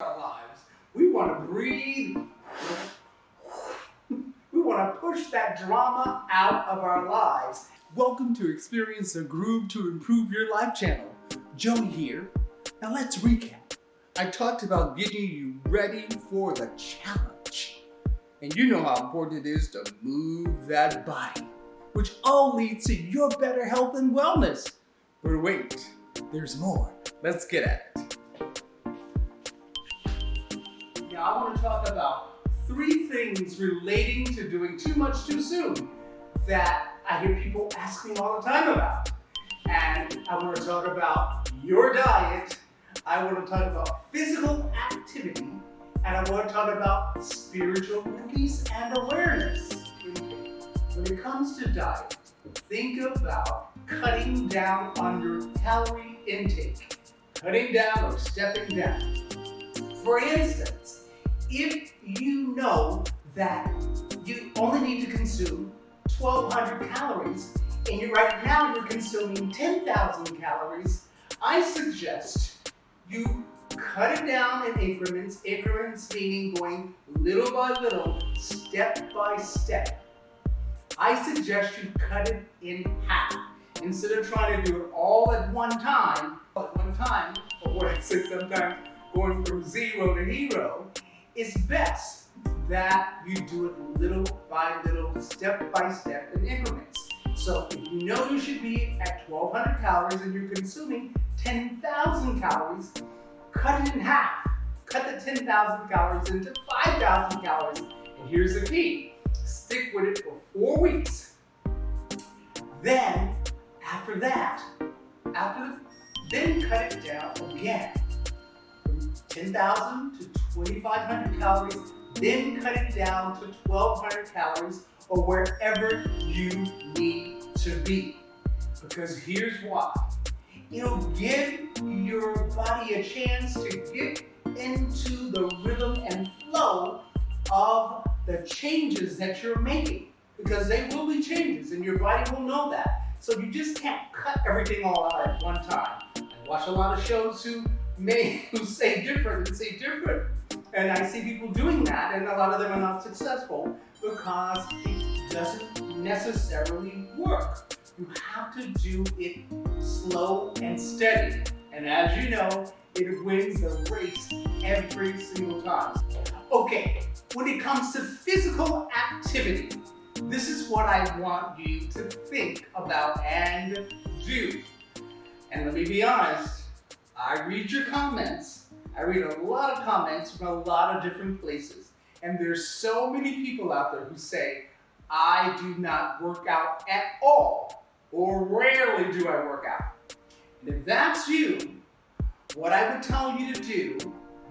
our lives. We want to breathe. We want to push that drama out of our lives. Welcome to Experience a Groove to Improve Your Life channel. Joey here. Now let's recap. I talked about getting you ready for the challenge. And you know how important it is to move that body, which all leads to your better health and wellness. But wait, there's more. Let's get at it. Talk about three things relating to doing too much too soon that I hear people ask me all the time about. And I want to talk about your diet, I want to talk about physical activity, and I want to talk about spiritual release and awareness. When it comes to diet, think about cutting down on your calorie intake. Cutting down or stepping down. For instance, if you know that you only need to consume 1200 calories and you right now you're consuming 10,000 calories, I suggest you cut it down in increments, increments meaning going little by little, step by step. I suggest you cut it in half. Instead of trying to do it all at one time, at one time, or what I say sometimes, going from zero to hero, it's best that you do it little by little, step by step in increments. So if you know you should be at 1200 calories and you're consuming 10,000 calories, cut it in half. Cut the 10,000 calories into 5,000 calories. And here's the key. Stick with it for four weeks. Then, after that, after the, then cut it down again. From 10,000 to 2,500 calories, then cut it down to 1,200 calories or wherever you need to be. Because here's why. It'll give your body a chance to get into the rhythm and flow of the changes that you're making. Because they will be changes and your body will know that. So you just can't cut everything all out at one time. I watch a lot of shows who may who say different and say different. And I see people doing that and a lot of them are not successful because it doesn't necessarily work. You have to do it slow and steady. And as you know, it wins the race every single time. Okay, when it comes to physical activity, this is what I want you to think about and do. And let me be honest, I read your comments. I read a lot of comments from a lot of different places. And there's so many people out there who say, I do not work out at all, or rarely do I work out. And if that's you, what I would tell you to do,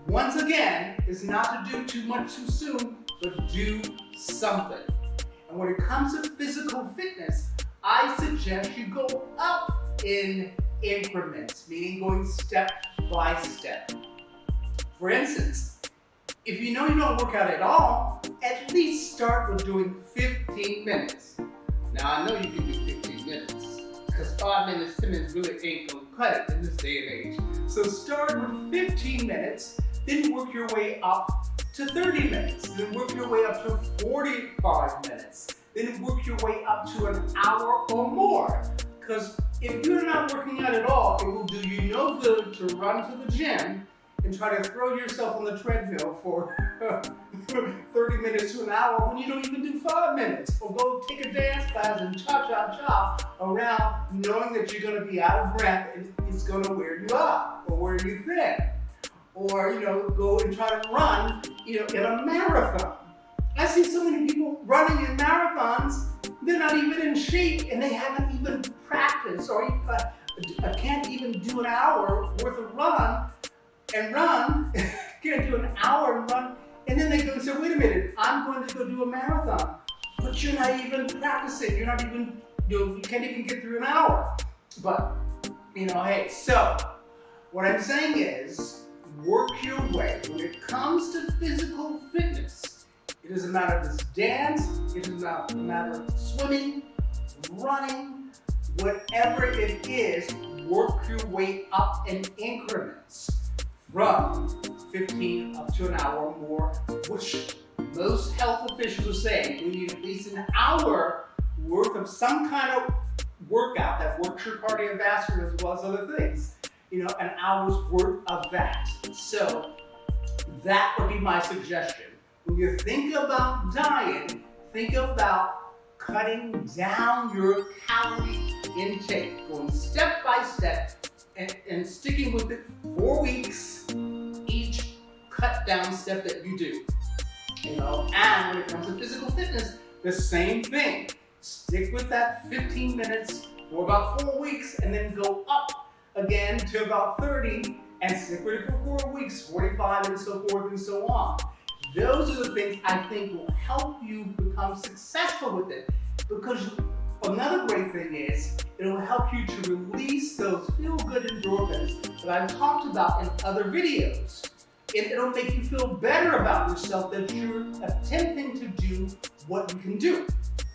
once again, is not to do too much too soon, but do something. And when it comes to physical fitness, I suggest you go up in increments, meaning going step by step. For instance, if you know you don't work out at all, at least start with doing 15 minutes. Now I know you can do 15 minutes, because 5 minutes, 10 minutes really ain't gonna cut it in this day and age. So start with 15 minutes, then work your way up to 30 minutes, then work your way up to 45 minutes, then work your way up to an hour or more. Because if you're not working out at all, it will do you no good to run to the gym and try to throw yourself on the treadmill for 30 minutes to an hour when you don't even do five minutes. Or go take a dance class and cha-cha-cha around knowing that you're gonna be out of breath and it's gonna wear you out or wear you thin or you know go and try to run you know in a marathon. I see so many people running in marathons, they're not even in shape and they haven't even practiced or uh, can't even do an hour worth of run and run, can't do an hour and run, and then they go and say, wait a minute, I'm going to go do a marathon. But you're not even practicing, you're not even, you, know, you can't even get through an hour. But, you know, hey, so, what I'm saying is, work your way. When it comes to physical fitness, it doesn't matter if it's dance, it doesn't matter if it's swimming, running, whatever it is, work your way up in increments from 15 up to an hour or more, which most health officials are saying we need at least an hour worth of some kind of workout that works your cardiovascular as well as other things. You know, an hour's worth of that. So that would be my suggestion. When you think about diet, think about cutting down your calorie intake, going step by step and, and sticking with it four weeks cut down step that you do. You know, and when it comes to physical fitness, the same thing. Stick with that 15 minutes for about four weeks and then go up again to about 30 and stick with it for four weeks, 45 and so forth and so on. Those are the things I think will help you become successful with it. Because another great thing is, it'll help you to release those feel-good endorphins that I've talked about in other videos. And it'll make you feel better about yourself that you're attempting to do what you can do.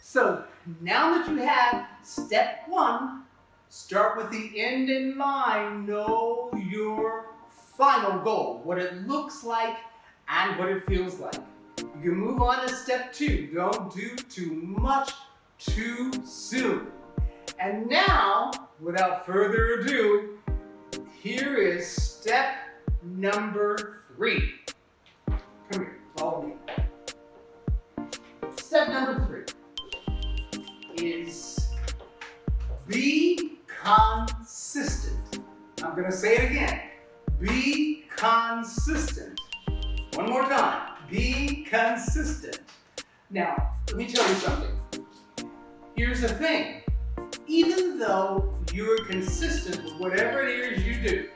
So now that you have step one, start with the end in mind. Know your final goal, what it looks like and what it feels like. You can move on to step two. Don't do too much too soon. And now, without further ado, here is step number three. Come here, follow me. Step number three is be consistent. I'm going to say it again. Be consistent. One more time. Be consistent. Now, let me tell you something. Here's the thing. Even though you're consistent with whatever it is you do,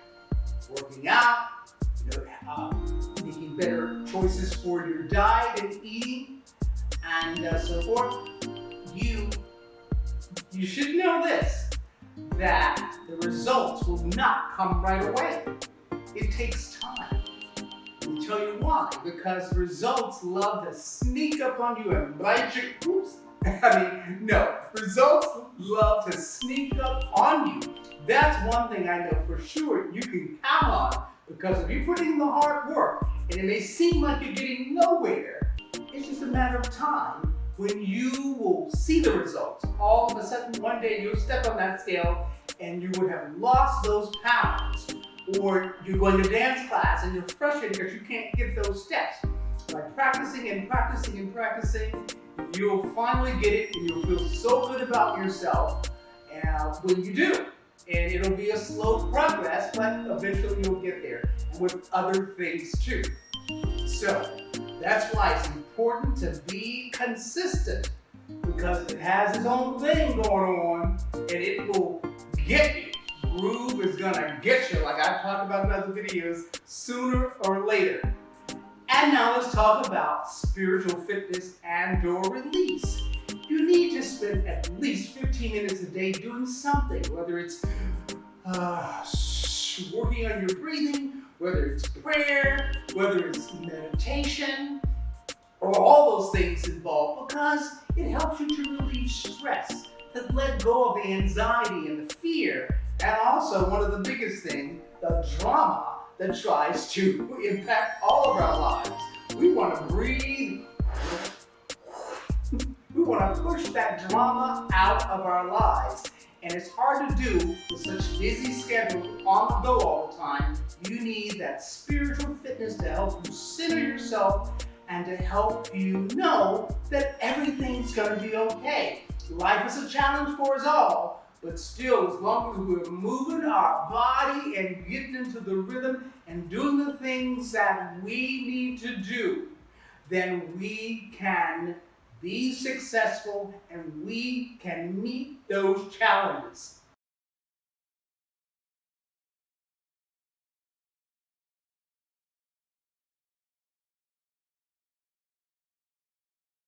working out, uh, making better choices for your diet and eating, and uh, so forth, you you should know this, that the results will not come right away. It takes time. Me tell you why. Because results love to sneak up on you and bite you. Oops. I mean, no. Results love to sneak up on you. That's one thing I know for sure you can count on. Because if you put in the hard work, and it may seem like you're getting nowhere, it's just a matter of time when you will see the results. All of a sudden, one day you'll step on that scale and you would have lost those pounds. Or you're going to dance class and you're frustrated because you can't get those steps. By practicing and practicing and practicing, you'll finally get it and you'll feel so good about yourself uh, when you do. And it'll be a slow progress, but eventually you'll get there with other things too. So, that's why it's important to be consistent because it has its own thing going on and it will get you. Groove is gonna get you, like I've talked about in other videos, sooner or later. And now let's talk about spiritual fitness and or release. You need to spend at least 15 minutes a day doing something, whether it's uh, working on your breathing, whether it's prayer, whether it's meditation, or all those things involved because it helps you to relieve stress, to let go of the anxiety and the fear, and also one of the biggest things, the drama that tries to impact all of our lives. We want to breathe. Want to push that drama out of our lives. And it's hard to do with such busy schedule on the go all the time. You need that spiritual fitness to help you center yourself and to help you know that everything's going to be okay. Life is a challenge for us all, but still, as long as we're moving our body and getting into the rhythm and doing the things that we need to do, then we can be successful and we can meet those challenges.